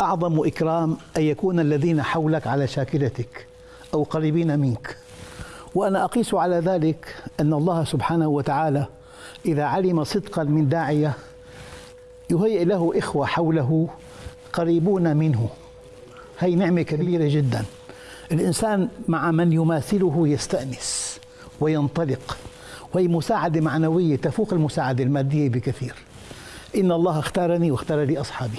أعظم إكرام أن يكون الذين حولك على شاكلتك أو قريبين منك. وأنا أقيس على ذلك أن الله سبحانه وتعالى إذا علم صدقا من داعية يهيئ له إخوة حوله قريبون منه. هي نعمة كبيرة جدا. الإنسان مع من يماثله يستأنس وينطلق وهي مساعدة معنوية تفوق المساعدة المادية بكثير. إن الله اختارني واختار لي أصحابي.